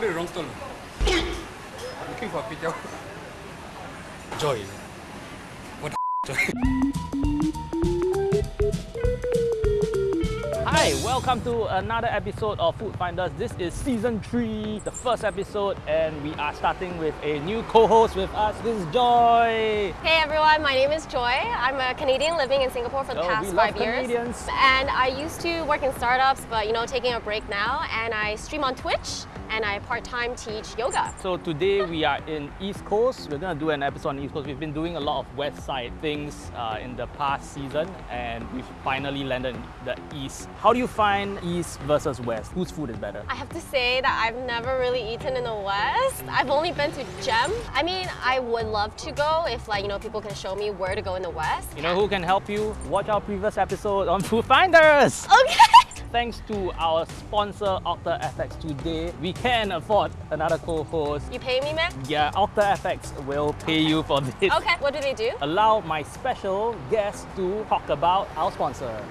sorry, wrong stall. Looking for kway teow. Joy. What the Joy? Hi, welcome to another episode of Food Finders. This is season 3, the first episode, and we are starting with a new co-host with us. This is Joy. Hey everyone, my name is Joy. I'm a Canadian living in Singapore for the Oh, past five years. Canadians. And I used to work in startups, but you know, taking a break now. And I stream on Twitch and I part-time teach yoga. So today we are in East Coast. We're gonna do an episode on East Coast. We've been doing a lot of West Side things uh, in the past season, and we've finally landed in the East. How do you find East versus West? Whose food is better? I have to say that I've never really eaten in the West. I've only been to Gem. I mean, I would love to go if like, you know, people can show me where to go in the West. You know who can help you? Watch our previous episode on Food Finders. Okay. Thanks to our sponsor OctaFX today, we can afford another co-host. You pay me, man? Yeah, OctaFX will pay you for this. Okay, what do they do? Allow my special guest to talk about our sponsor.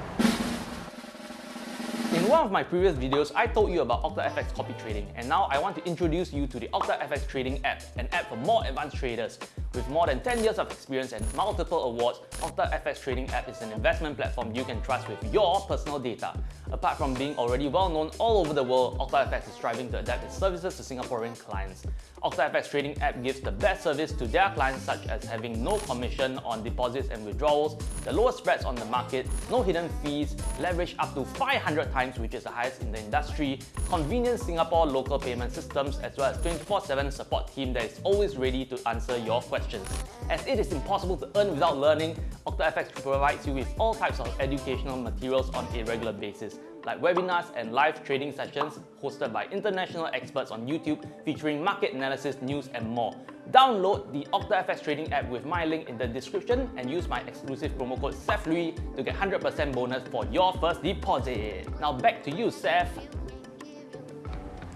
In one of my previous videos, I told you about OctaFX copy trading, and now I want to introduce you to the OctaFX Trading app, an app for more advanced traders. With more than 10 years of experience and multiple awards, OctaFX Trading app is an investment platform you can trust with your personal data. Apart from being already well known all over the world, OctaFX is striving to adapt its services to Singaporean clients. OctaFX Trading app gives the best service to their clients such as having no commission on deposits and withdrawals, the lowest spreads on the market, no hidden fees, leverage up to 500 times which is the highest in the industry, convenient Singapore local payment systems as well as 24-7 support team that is always ready to answer your questions. As it is impossible to earn without learning, OctaFX provides you with all types of educational materials on a regular basis like webinars and live trading sessions hosted by international experts on YouTube featuring market analysis, news and more. Download the OctaFX trading app with my link in the description and use my exclusive promo code SEFLUI to get 100% bonus for your first deposit. Now back to you, Seth.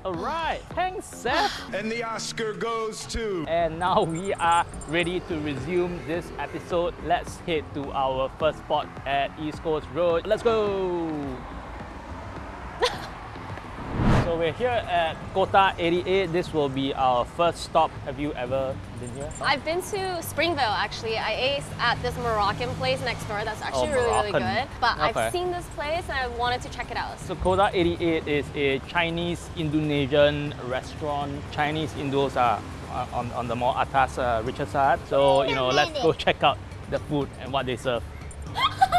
Alright, thanks Seth. And the Oscar goes to. And now we are ready to resume this episode. Let's head to our first spot at East Coast Road. Let's go! So we're here at Kota 88. This will be our first stop. Have you ever been here? I've been to Springvale actually. I ate at this Moroccan place next door that's actually Oh, really, really good. But Okay. I've seen this place and I wanted to check it out. So Kota 88 is a Chinese Indonesian restaurant. Chinese Indos are on, on the more atas, uh, richer side. So, you know, let's go check out the food and what they serve.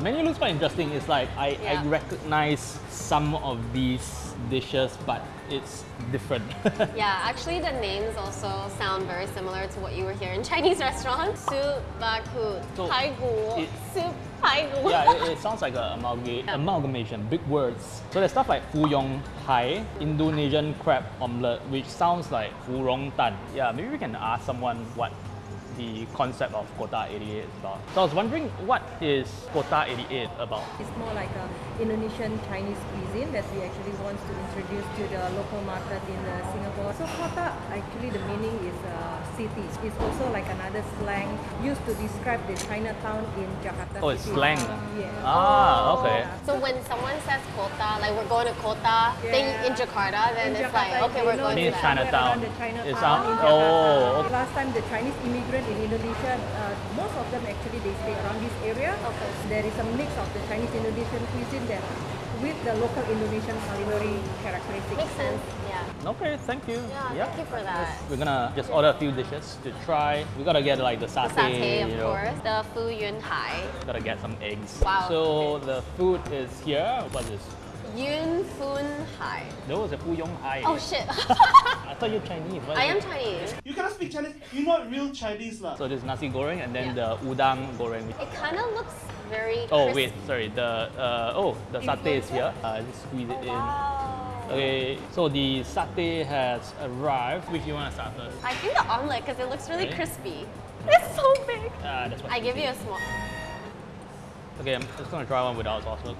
The menu looks quite interesting. It's like I, Yeah. I recognize some of these dishes, but it's different. Yeah, actually the names also sound very similar to what you were here in Chinese restaurants. Soup, bakut, So, pai gu, it- soup, pai gu. yeah, it, it sounds like an amalga- amalgamation, big words. So there's stuff like Fu Yong Hai, Indonesian crab omelette, which sounds like Fu Rong Tan. Yeah, maybe we can ask someone what the concept of Kota 88 is about. So I was wondering, what is Kota 88 about? It's more like a Indonesian Chinese cuisine that we actually want to introduce to the local market in uh, Singapore. So kota, actually the meaning is uh, city. It's also like another slang used to describe the Chinatown in Jakarta Oh, it's city. slang. Yeah. Ah, okay. So when someone says kota, like we're going to kota, then Yeah. in Jakarta, then In it's like, okay, we're know going to that. somewhere Chinatown. around Chinatown It's out- oh, okay. Last time the Chinese immigrant in Indonesia, uh, most of them actually they stay around this area. Okay. There is a mix of the Chinese Indonesian cuisine that with the local Indonesian culinary characteristics. Makes sense, yeah. Okay, thank you. Yeah, thank you for that. We're gonna just order a few dishes to try. We gotta get like the The satay, satay, of you know. course. The Fu Yun Hai. Gotta get some eggs. Wow. So the food is here. What is this? Yun Fun Hai. No, it's a Fu Yong Hai. Oh shit. I thought you're Chinese. What I is am it? Chinese. You cannot speak Chinese. You're not real Chinese lah. So this is nasi goreng and then Yeah. the udang goreng. It kind of looks very Oh wait, sorry. The uh, oh the satay is here. Uh, just squeeze it in. Wow. Okay, so the satay has arrived. Which you want to start first? I think the omelet because it looks really Really? crispy. It's so big. Uh, that's what I give you a small. Okay, I'm just gonna try one without sauce. Look.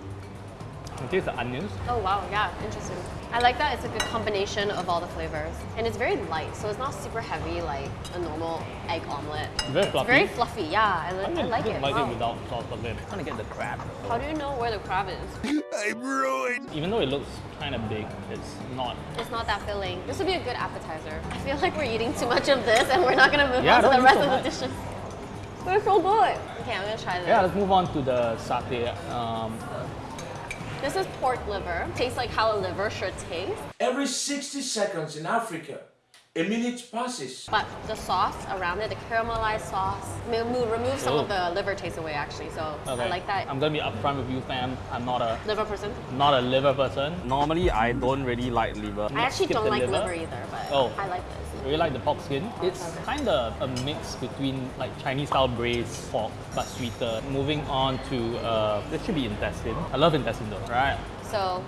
It tastes the onions. Oh wow, yeah, interesting. I like that it's a good combination of all the flavors. And it's very light, so it's not super heavy like a normal egg omelet. Very It's fluffy. very fluffy, yeah. I, li- I like it. I like wow. it without sauce, but then trying to get the crab. How do you know where the crab is? I'm ruined. Even though it looks kind of big, it's not. It's not that filling. This would be a good appetizer. I feel like we're eating too much of this and we're not gonna move Yeah, on to the rest so of the dishes. They're so good. Okay, I'm gonna try this. Yeah, let's move on to the satay. Um, This is pork liver. Tastes like how a liver should taste. Every 60 seconds in Africa, a minute passes. But the sauce around it, the caramelized sauce, mo- mo- removes some of the liver taste away actually. So okay. I like that. I'm gonna be upfront with you, fam. I'm not a liver person. not a liver person. Normally, I don't really like liver. I actually Skip don't the like liver. either, but Oh. I like this. I really like the pork skin. It's kind of a mix between like Chinese style braised pork but sweeter. Moving on to uh, this should be intestine. I love intestine though, right? So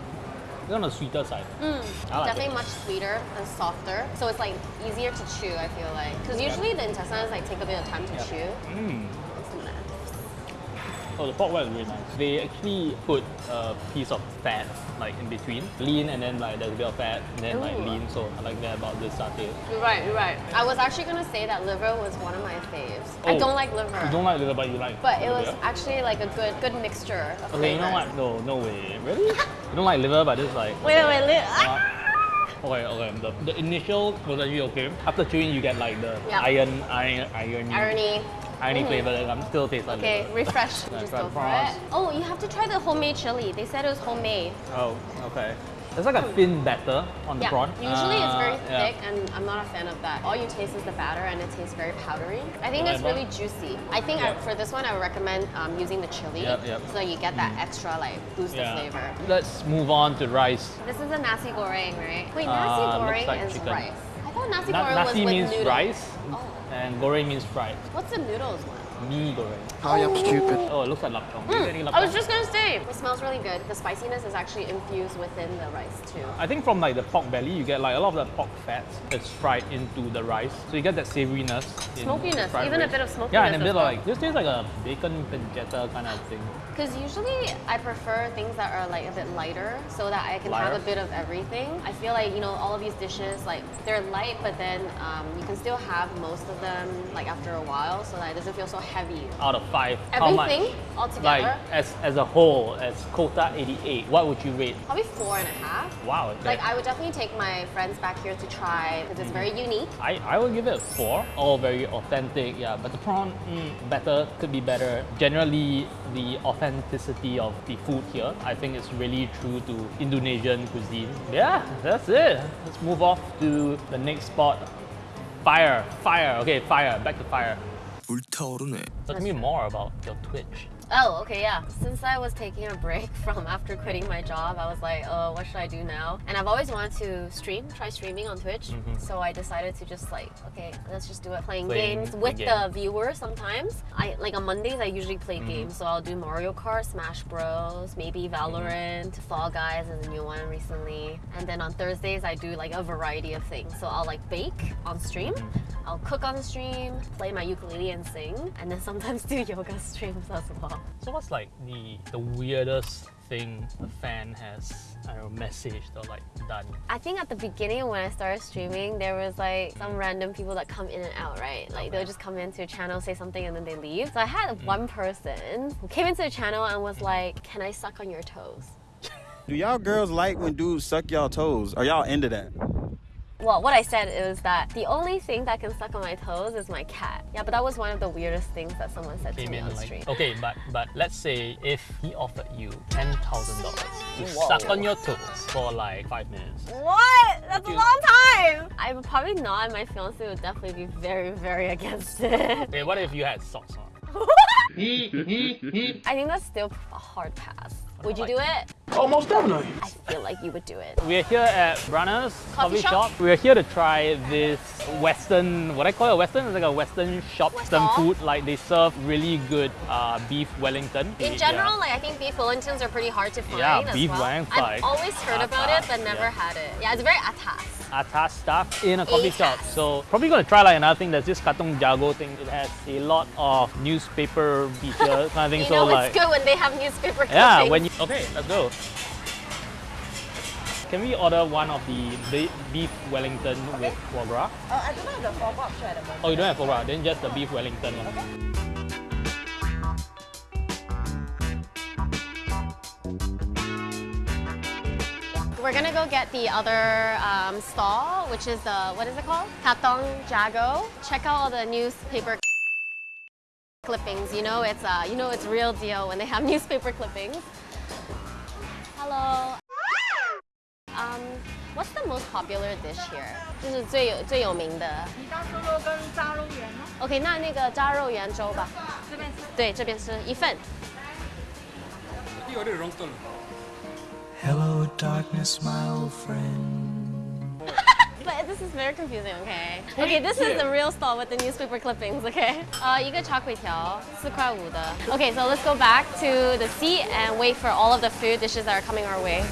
It's on the sweeter side. I like Mm, definitely it. much sweeter and softer. So it's like easier to chew. I feel like because usually the intestines like take a bit of time to Yeah. chew. Mm. Nice. Oh, the pork well is really nice. They actually put a piece of fat like in between, lean, and then like there's a bit of fat, and then like lean. So I like that about this satay. You're right. You're right. I was actually gonna say that liver was one of my faves. I Oh, don't like liver. You don't like liver, but you like. but it was actually like a good good mixture of Okay, you know flavors. what? No, no way. Really? you don't like liver, but it's like. Wait, wait, wait. Uh, okay, okay. The, the initial was actually okay. After chewing, you get like the Yeah. iron, iron, irony, Irony. Irony Mhm. flavor that um, still tastes like Okay, refresh. Just go for it. Oh, you have to try the homemade chili. They said it was homemade. Oh, okay. It's like a thin batter on the Yeah. prawn. Usually it's very Uh, yeah. thick, and I'm not a fan of that. All you taste is the batter, and it tastes very powdery. I think it's really juicy. I think I, for this one, I would recommend um, using the chili, Yep, yep. so you get that extra like boost of flavor. Let's move on to rice. This is a nasi goreng, right? Wait, Uh, nasi looks goreng like is chicken. rice. I thought nasi Na- goreng was nasi with means noodles. rice. And goreng means fried. What's the noodles one? Mee goreng. I am stupid. Oh, it looks like lapchong. Do you get Hmm. I was just gonna say, it smells really good. The spiciness is actually infused within the rice too. I think from like the pork belly, you get like a lot of the pork fats that's fried into the rice. So you get that savoriness. Smokiness, fried even a bit of smokiness Yeah, and a bit of well. like, this tastes like a bacon pancetta kind of thing. Because usually I prefer things that are like a bit lighter so that I can have a bit of everything. I feel like, you know, all of these dishes, like they're light, but then um, you can still have most of them like after a while so that it doesn't feel so heavy. Out of five, how much? Everything altogether, Like as, as a whole, as Kota 88, what would you rate? probably four and a half. Wow. Like I would definitely take my friends back here to try because it's very unique. I, I would give it a four. All very authentic, yeah. But the prawn, mm, better, could be better. Generally, the authenticity of the food here, I think it's really true to Indonesian cuisine. Yeah, that's it. Let's move off to the next spot. Fire, fire. Okay, fire. Back to fire. 불타오르네. Tell me more about your Twitch. Oh, okay, yeah. Since I was taking a break from after quitting my job, I was like, oh, what should I do now? And I've always wanted to stream, try streaming on Twitch. So I decided to just like, okay, let's just do it, playing, Playing games the with game. the viewers sometimes. I like on Mondays I usually play games, so I'll do Mario Kart, Smash Bros, maybe Valorant, Fall Guys is a new one recently. And then on Thursdays I do like a variety of things. So I'll like bake on stream. I'll cook on stream, play my ukulele and sing, and then sometimes do yoga streams as well. So what's like the the weirdest thing a fan has I don't know messaged or like done? I think at the beginning when I started streaming, there was like some random people that come in and out, right? Like they'll just come into a channel, say something, and then they leave. So I had mm. one person who came into the channel and was mm-hmm. like, "Can I suck on your toes?" Do y'all girls like when dudes suck y'all toes? Are y'all into that? Well, what I said is that the only thing that can suck on my toes is my cat. Yeah, but that was one of the weirdest things that someone said to me in on like stream. okay, but but let's say if he offered you ten thousand dollars to Whoa. suck on your toes for like five minutes. What? That's a long time. I would probably not. and My fiance would definitely be very, very against it. Okay, what if you had socks on? I think that's still a hard pass. Would you do it? Almost definitely. I feel like you would do it. We're here at Brana's Coffee coffee, shop? shop. We're here to try this Western, what I call it Western, it's like a Western shop, West some food. Like they serve really good uh, beef Wellington. In Yeah. general, like I think beef Wellingtons are pretty hard to find Yeah, as beef well. Wellington, I've always heard about it, but never yeah. had it. Yeah, it's very atas. Atas stuff in a coffee shop. So probably gonna try like another thing. There's this Katong Jago thing. It has a lot of newspaper feature kind of thing. You so know like it's good when they have newspaper yeah, when you okay, let's go. Can we order one of the beef Wellington with foie gras? Uh, I don't have the foie gras option at the moment. Oh, you don't have foie gras, then just the beef Wellington one. We're gonna go get the other um, stall, which is the, what is it called? Katong Jago. Check out all the newspaper clippings. You know it's uh, you know it's real deal when they have newspaper clippings. Hello. Um, what's the most popular dish here? 就是最有最有名的。你当猪肉跟炸肉圆吗？ OK，那那个炸肉圆粥吧。这边是对，这边是一份。 You order wrong stall. Hello, darkness, my old friend. but this is very confusing, okay? Okay, this is the real stall with the newspaper clippings, okay? Uh, 一个 char Okay, so let's go back to the seat and wait for all of the food dishes that are coming our way.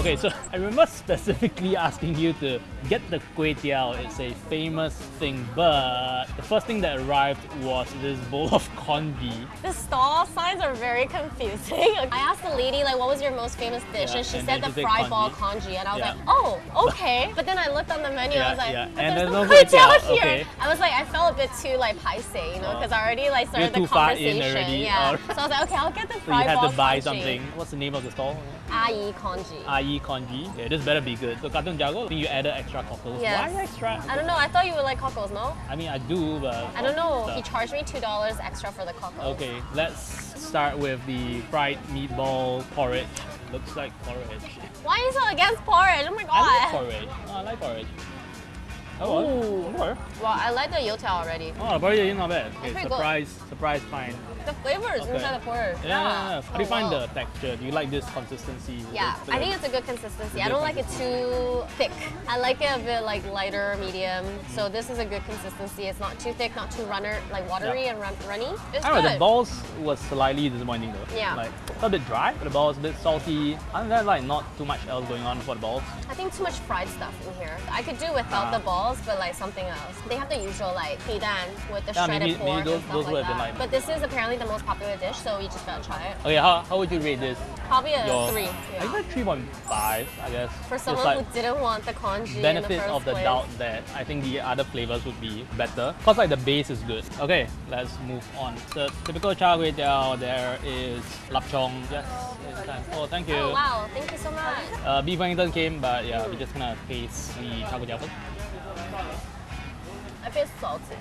Okay, so I remember specifically asking you to get the kway teow. It's a famous thing, but the first thing that arrived was this bowl of congee. The stall signs are very confusing. I asked the lady like, what was your most famous dish, Yeah, and she and said the fried ball congee. and I was Yeah. like, oh, okay. But then I looked on the menu, I was like, yeah. And there's no kway teow, here. okay. I was like, I felt a bit too like paise, you know, Oh. because I already like started the too far in conversation. Yeah. or- So I was like, okay, I'll get the fried So you had to buy congee. something. What's the name of the stall? Ai congee. Ai Congee. Yeah, this better be good. So Katong Jago, I think you added extra cockles. Yes. Why extra? I don't know. I thought you would like cockles, no? I mean, I do, but I don't know. So- He charged me two dollars extra for the cockles. Okay, let's start with the fried meatball porridge. Looks like porridge. Why are you so against porridge? Oh my god. I like porridge. Oh, I like porridge. Oh, well. I like the youtiao already. Oh, the porridge is not bad. Okay, pretty good. surprise, surprise find. The flavor is Okay. inside the porridge. Yeah, yeah, yeah. How do you Oh, find wow. the texture? Do you like this consistency? Yeah, I think it's a good consistency. a I good don't like it too thick. I like it a bit like lighter, medium. Mm. So this is a good consistency. It's not too thick, not too runner, like watery and run- runny. It's I don't know, the balls was slightly disappointing though. Yeah. Like, a bit dry, the balls a bit salty. Other than that, like, not too much else going on for the balls. I think too much fried stuff in here. I could do without Ah. the balls, but like something else. They have the usual like pidan with the shredded maybe- maybe pork those- and stuff those like that. like- but this is apparently the most popular dish, so we just gotta try it. Okay, how, how would you rate this? Probably a Your- three. I Yeah. think 3.5, I guess. For someone like who didn't want the congee in the benefit first of the place. doubt that I think the other flavors would be better. Cause like the base is good. Okay, let's move on. So typical char kway teow, there is lap chong. Yes, it's time. Oh, thank you. Oh wow, thank you so much. Uh, beef Wellington came, but yeah, we just gonna taste the char kway teow first. I feel salty.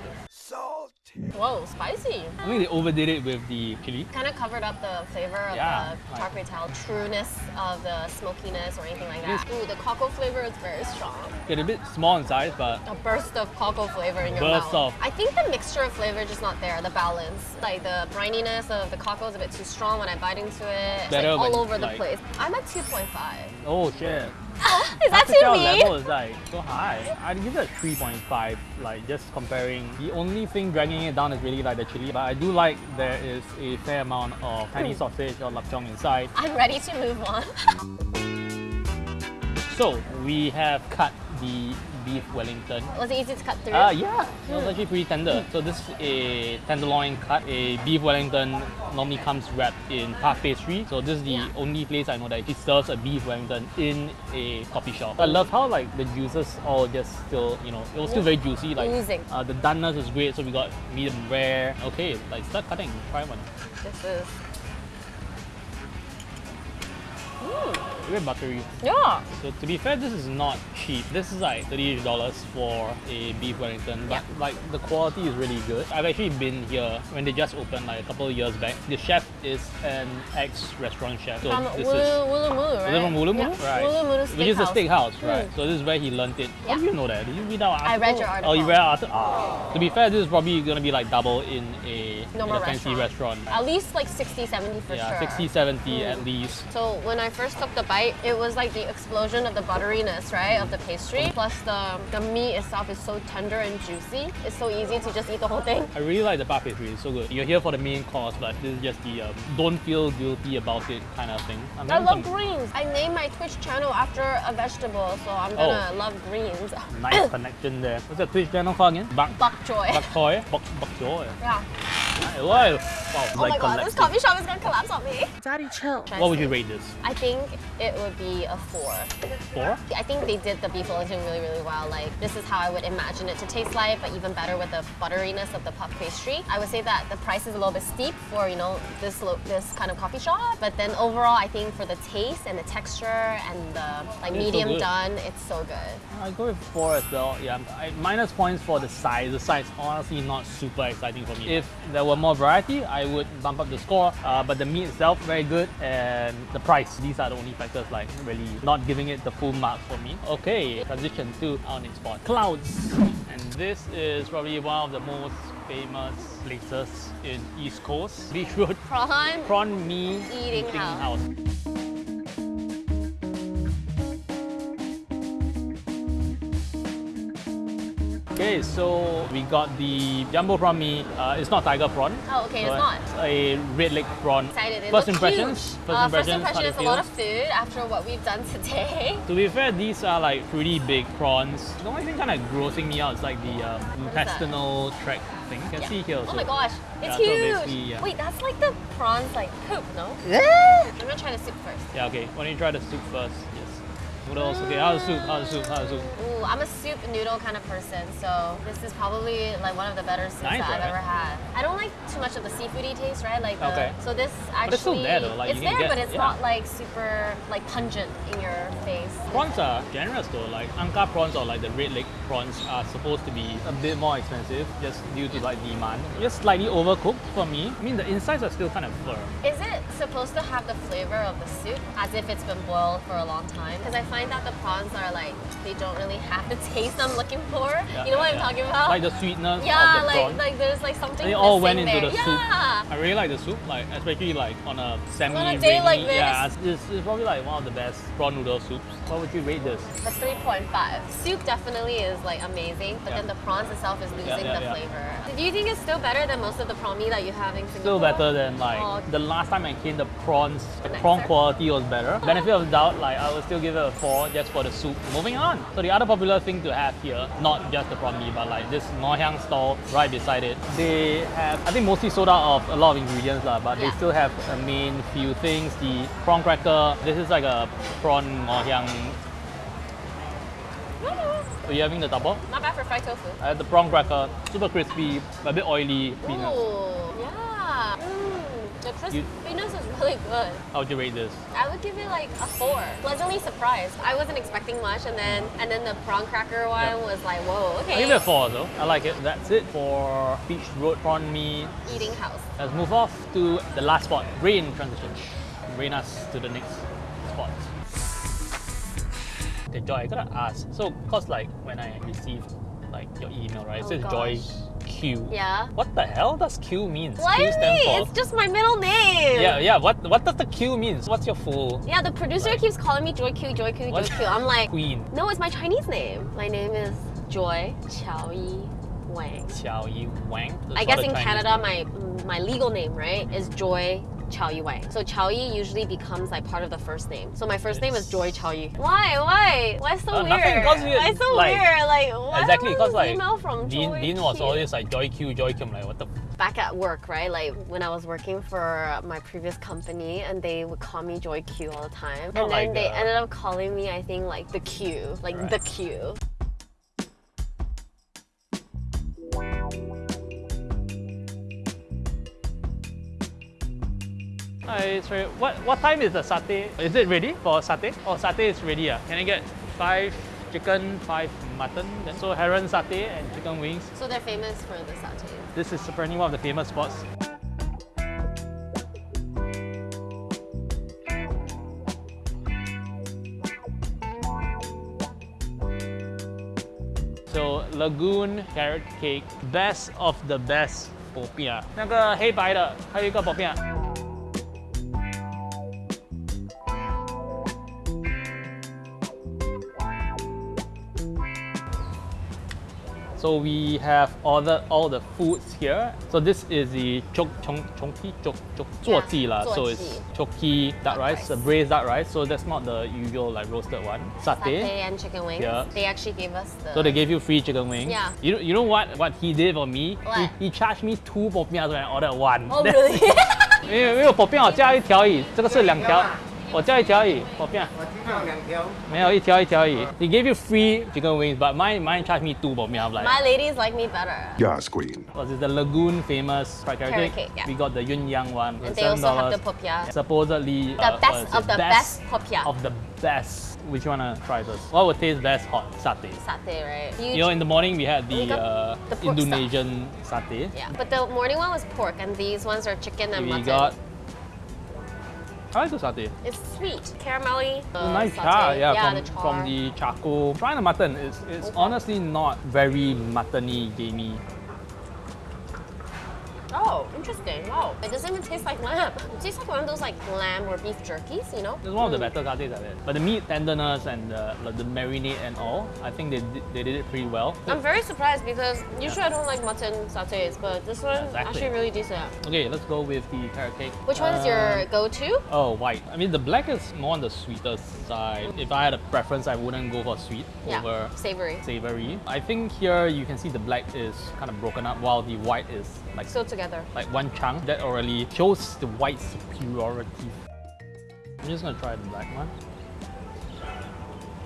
Whoa, spicy. I think they overdid it with the chili. Kind of covered up the flavor of Yeah, the char kway teow, trueness of the smokiness or anything like that. Ooh, the cocoa flavor is very strong. It's a bit small in size, but A burst of cocoa flavor in your Burst mouth. of- I think the mixture of flavor is just not there, the balance. Like the brininess of the cocoa is a bit too strong when I bite into it. It's Better like all over the like- place. I'm at 2.5. oh shit. Is that too mean? level is like so high. I'd give it a 3.5, like just comparing. The only thing dragging it down is really like the chili, but I do like there is a fair amount of Hmm. Chinese sausage or lap lapchong inside. I'm ready to move on. So we have cut the beef Wellington. Was it easy to cut through? Ah, yeah, it Hmm. was actually pretty tender. So this is a tenderloin cut. A beef Wellington normally comes wrapped in puff pastry. So this is the Yeah. only place I know that it serves a beef Wellington in a coffee shop. I love how like the juices all just still, you know, it was still very juicy. Like uh, the doneness is great. So we got medium rare. Okay, like start cutting. Try one. This is. Mm, Very buttery. yeah. So to be fair, this is not cheap. This is like thirty dollars for a beef Wellington, but Yeah. like the quality is really good. I've actually been here when they just opened like a couple of years back. The chef is an ex-restaurant chef, so From this Wulu, is. Wooloomooloo, right? Is from Wooloomooloo? Yeah. Right. Wooloomooloo Which is a Steakhouse. steakhouse, right? Mm. So this is where he learned it. How do you know that? Did you read our article? I read your article. Oh, you read our article? Ah. To be fair, this is probably gonna be like double in a, in a fancy restaurant. At least like 60, 70 for yeah, sure. 60, 70 Mm. at least. So when I first took the bite, it was like the explosion of the butteriness, right, of the pastry. Plus the, the meat itself is so tender and juicy. It's so easy to just eat the whole thing. I really like the puff pastry. It's so good. You're here for the main course, but this is just the um, don't feel guilty about it kind of thing. I love some greens. I named my Twitch channel after a vegetable, so I'm gonna love greens. Nice connection there. What's the Twitch channel called again? Bak Bok choy. Bak Choy. Bak Bak Choy. Yeah. Wow, wow, Oh my god, this coffee shop is gonna collapse on me. Daddy, chill. What would you rate this? I think it would be a four. Four? I think they did the beef Wellington really, really well. Like, this is how I would imagine it to taste like, but even better with the butteriness of the puff pastry. I would say that the price is a little bit steep for, you know, this this kind of coffee shop. But then overall, I think for the taste and the texture and the like It's medium good. done, it's so good. I go with four as well. Yeah, I, minus points for the size. The size honestly not super exciting for me. If there were more variety, I would bump up the score. Uh, but the meat itself very good, and the price. These are the only factors like really not giving it the full mark for me. Okay, transition to our next spot, clouds, and this is probably one of the most famous places in East Coast, Beach Road. Prawn, Prawn Mee Eating House. Okay, so we got the jumbo prawn mee. Uh, it's not tiger prawn. Oh, okay, it's So not. a red leg prawn. excited. It First impressions. huge. First Uh, impressions. First how impression is a lot of food after what we've done today. To be fair, these are like pretty big prawns. The only thing kind of grossing me out is like the um, What is that? intestinal tract thing. You can Yeah. see here. Oh my gosh, it's Yeah, huge. basically, yeah. Wait, that's like the prawns like poop, no? Yeah. I'm gonna try the soup first. Yeah, okay. Why don't you try the soup first? Yes. else? Okay, how's the soup? How's the soup? How's the soup? Ooh, I'm a soup noodle kind of person, so this is probably like one of the better soups Nice, that I've right? ever had. I don't like too much of the seafoody taste, right? Like the, Okay. so this actually but it's still there though, like, it's you can there, get- but it's yeah. not like super like pungent in your face. Prawns are generous though. Like Ang Kar prawns or like the red leg prawns are supposed to be a bit more expensive just due to like demand. Just slightly overcooked for me. I mean the insides are still kind of firm. Is it supposed to have the flavor of the soup as if it's been boiled for a long time? Because I find that the prawns are like they don't really have the taste I'm looking for. Yeah, you know what yeah, I'm talking about? Like the sweetness yeah, of the like prawn. like there's like something. they all went into there. the yeah. soup. I really like the soup, like especially like on a semi On a day like rainy- Yeah, it's, it's probably like one of the best prawn noodle soups. What would you rate this? A 3.5. Soup definitely is like amazing, but then the prawns itself is losing the flavor. Do you think it's still better than most of the prawn mee that you have in Singapore? Still better than like Oh. the last time I came. The prawns, the prawn quality was better. Oh. Benefit of doubt, like I would still give it a four just for the soup. Moving on. So the other popular thing to have here, not just the prawn mee, but like this Ngoh Hiang stall right beside it. They have, I think, mostly sold out of a lot of ingredients lah, but they still have a main few things. The prawn cracker. This is like a prawn Ngoh Hiang. Are you having the double? Not bad for fried tofu. I had the prawn cracker, super crispy, a bit oily. Peanuts. Ooh, yeah. Mm, the You- crispiness is really good. Oh, How would you rate this? I would give it like a four. Pleasantly surprised. I wasn't expecting much, and then and then the prawn cracker one Yeah. was like, whoa, okay. I give it a four though. I like it. That's it for Beach Road Prawn Mee. Eating house. Let's move off to the last spot. Rain transition. Rain us to the next spot. Okay, Joy, I gotta ask. So, cause like when I received like your email, right? It Oh, says Joy gosh. Q. Yeah. What the hell does Q mean? Do Q mean? for. It's just my middle name. yeah, yeah. What what does the Q mean? What's your full Yeah, the producer Like- keeps calling me Joy Q, Joy Q, Joy Q. I'm like, Queen? no, it's my Chinese name. My name is Joy Chow Yi Wang. Xiao Yi Wang. That's I guess in Chinese Canada, name. my my legal name, right, is Joy Chow Yi Wang. So Chow Yi usually becomes like part of the first name. So my first name is Joy Chow Yi. Why? Why? Why so Uh, weird? nothing, 'cause you- Why so like- weird? Like why Exactly, because this like email from Dean, Joy Dean was Q? always like Joy Q, Joy Q. I'm like, what the back at work, right? Like when I was working for my previous company, and they would call me Joy Q all the time, Not and then like, they ended up calling me, I think, like the Q, like Right. the Q. sorry, sorry. What, what time is the satay? Is it ready for satay? Oh, satay is ready. Uh. Can I get five chicken, five mutton. So Haron satay and chicken wings. So they're famous for the satay. This is apparently one of the famous spots. So Lagoon Carrot Cake, best of the best 薄饼，那个黑白的，还有一个薄饼。So we have ordered all the foods here. So this is the chok chong chongki chok chok Yeah, zuoji lah. So it's choki duck rice, rice. a braised duck rice. So that's not the usual like roasted one. Satay Satay. and chicken wings. Yeah. They actually gave us the. So they gave you free chicken wings. Yeah. You know, you know what what he did for me? What? He, he charged me two popiahs when I ordered one. Oh really? 因为因为 popiah 我加一条而已，这个是两条， 我加一条而已 popiah。没有一条一条而已。He gave you free chicken wings, but mine mine charged me two popiah. I'm like, My ladies like me better. Yes, queen. was it the Lagoon famous fried carrot Carrot cake? cake, yeah. We got the Yun Yang one. And for they also have the $7. popiah. Supposedly The uh, what best is of it? the best popiah. of the best. Which you wanna try first? What would taste best hot? Satay. Satay, right? You know, in the morning we had We the, got uh, the pork stuff. Indonesian satay. Yeah, but the morning one was pork, and these ones are chicken and We mutton. got. I like the satay. It's sweet, caramelly. uh, nice satay. char, yeah, yeah from, the char. from the charcoal. Trying the mutton, it's, it's honestly not very muttony, gamey. Oh, interesting. Wow. It doesn't even taste like lamb. It tastes like one of those like lamb or beef jerkies, you know? It's one of the better satays I've had. But the meat tenderness and the, like, the marinade and all, I think they did, they did it pretty well. I'm very surprised because usually I don't like mutton satays, but this one Exactly. actually really decent. Okay, let's go with the carrot cake. Which one is your Um, go-to? Oh, white. I mean, the black is more on the sweeter side. If I had a preference, I wouldn't go for sweet Yeah, over savory. savory. I think here you can see the black is kind of broken up while the white is like so Still together. like one chunk. That already shows the white superiority. I'm just gonna try the black one.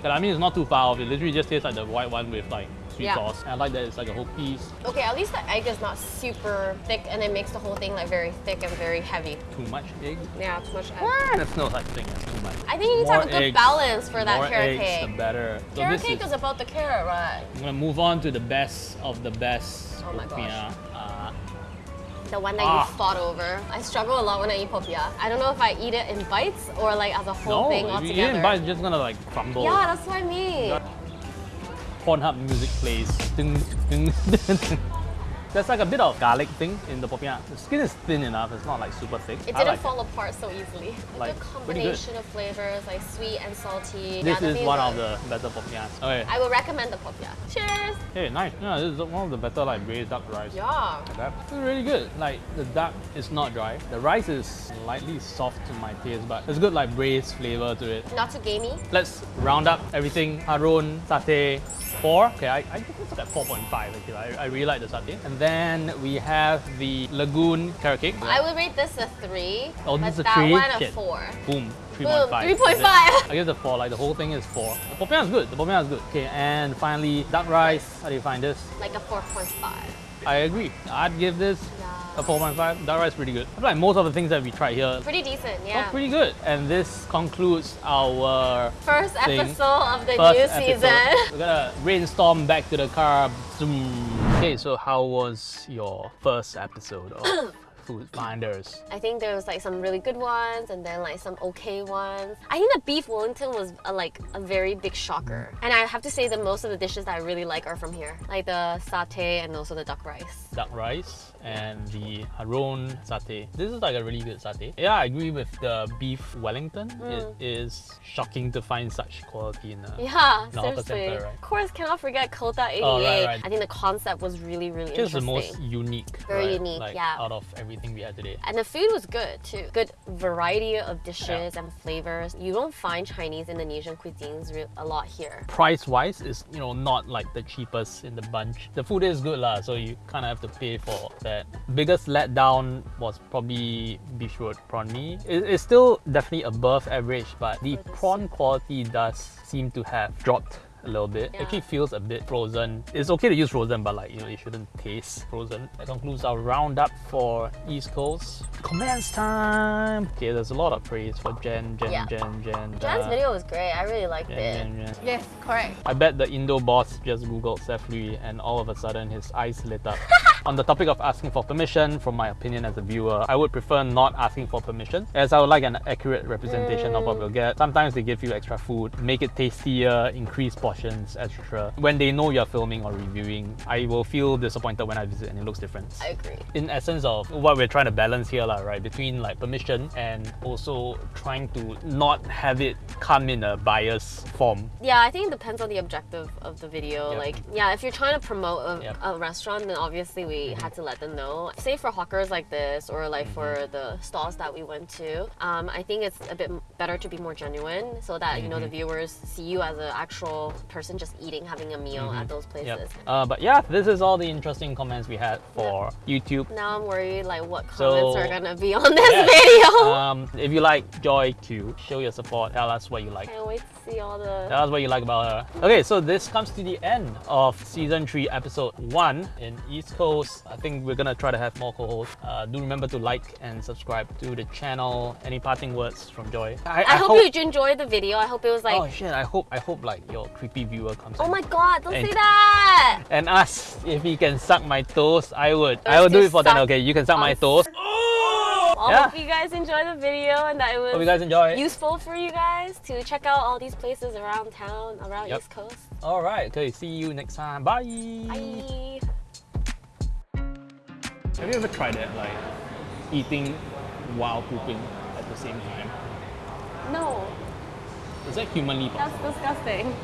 But I mean, it's not too far off. It literally just tastes like the white one with like sweet Yeah. sauce. And I like that it's like a whole piece. Okay, at least the egg is not super thick and it makes the whole thing like very thick and very heavy. Too much egg. Yeah, too much egg. Ah, That's no such thing as too much. I think you need to have a More good eggs- balance for that more carrot eggs, cake. the better. So Carrot cake is, is about the carrot, right? I'm gonna move on to the best of the best. Oh my gosh. The one that Ah. you fought over. I struggle a lot when I eat popiah. I don't know if I eat it in bites or like as a whole no, thing if you altogether. eat it, but it's just gonna like crumble. yeah, that's what I mean. Pornhub music plays. Ding, ding. There's like a bit of garlic thing in the popiah. The skin is thin enough. It's not like super thick. It didn't like fall apart so easily. Like, a good. combination of flavors, like sweet and salty. This yeah, is one of the better popiahs. Okay. I will recommend the popiah. Cheers! Hey, nice. Yeah, this is one of the better like braised duck rice. Yeah. Like. It's really good. Like the duck is not dry. The rice is slightly soft to my taste, but there's good like braised flavor to it. Not too gamey. Let's round up everything. Haron, satay, four. Okay, I, I give this at 4.5 actually. I, I really like the satay. And then we have the Lagoon carrot cake. I would rate this a three. Oh, but this is a that one a Shit. four. Boom, 3.5. Boom, 3.5. I give the 4, like the whole thing is 4. The popiah is good, the popiah is good. Okay, and finally, duck rice. How do you find this? Like a 4.5. I agree. I'd give this Yeah. a 4.5. Duck rice is pretty good. I feel like most of the things that we tried here Pretty decent, yeah. pretty good. And this concludes our First thing. episode of the first new episode. season. We're gonna brainstorm back to the car. Zoom. Okay, so how was your first episode of Food Finders? I think there was like some really good ones and then like some okay ones. I think the beef Wellington was a, like a very big shocker. Mm. And I have to say that most of the dishes that I really like are from here. Like the satay and also the duck rice. duck rice and the Haron satay. This is like a really good satay. Yeah, I agree with the beef Wellington. It mm. is shocking to find such quality in a Yeah, seriously. center, right? Of course, cannot forget Kota 88. Oh, right, right. I think the concept was really, really interesting. It's Just the most unique. Very right? unique, like, yeah. Out of everything we had today. And the food was good too. Good variety of dishes and flavors. You don't find Chinese Indonesian cuisines a lot here. Price wise, is you know not like the cheapest in the bunch. The food is good lah, so you kind of have to pay for that. Biggest letdown was probably Beach Road prawn mee. It- it's still definitely above average, but the prawn quality does seem to have dropped a little bit. Yeah. Actually feels a bit frozen. It's okay to use frozen, but like you know, it shouldn't taste frozen. That concludes our roundup for East Coast. Comments time. Okay, there's a lot of praise for Jen, Jen, Yeah. Jen, Jen. Jan's uh, video was great. I really liked Jen, it. Jen, Jen. Yes, correct. I bet the Indo boss just googled Seth Lui and all of a sudden his eyes lit up. On the topic of asking for permission, from my opinion as a viewer, I would prefer not asking for permission as I would like an accurate representation of what we'll get. Sometimes they give you extra food, make it tastier, increase portions, etc. When they know you're filming or reviewing, I will feel disappointed when I visit and it looks different. I agree. In essence of what we're trying to balance here, lah, right, between like permission and also trying to not have it come in a bias form. Yeah, I think it depends on the objective of the video. Yep. Like, yeah, if you're trying to promote a, Yep. a restaurant, then obviously we Mm-hmm. had to let them know. Say for hawkers like this, or like for the stalls that we went to, um, I think it's a bit better to be more genuine, so that you know Mm-hmm. the viewers see you as an actual person just eating, having a meal at those places. Yep. Uh, but yeah, this is all the interesting comments we had for YouTube. Now I'm worried like what So- comments are gonna be on this Yeah. video. Um, if you like Joy to show your support, tell us what you like. Can't wait to see all the. Tell us what you like about her. Okay, so this comes to the end of season 3, episode 1 in East Coast. I think we're gonna try to have more co hosts. Uh, do remember to like and subscribe to the channel. Any parting words from Joy? I, hope, you enjoyed the video. I hope it was like. Oh shit, I hope I hope like your creepy viewer comes Oh my god! Don't And- say that. and ask if he can suck my toes, I would. I Let's will do do it for them. suck Okay, you can suck my toes. Oh! I Yeah. hope you guys enjoy the video and that it was Hope you guys enjoy. useful for you guys to check out all these places around town, around Yep. East Coast. All right. Okay. See you next time. Bye. Bye. Have you ever tried that, like eating while pooping at the same time? No, Is that humanly possible? that's disgusting.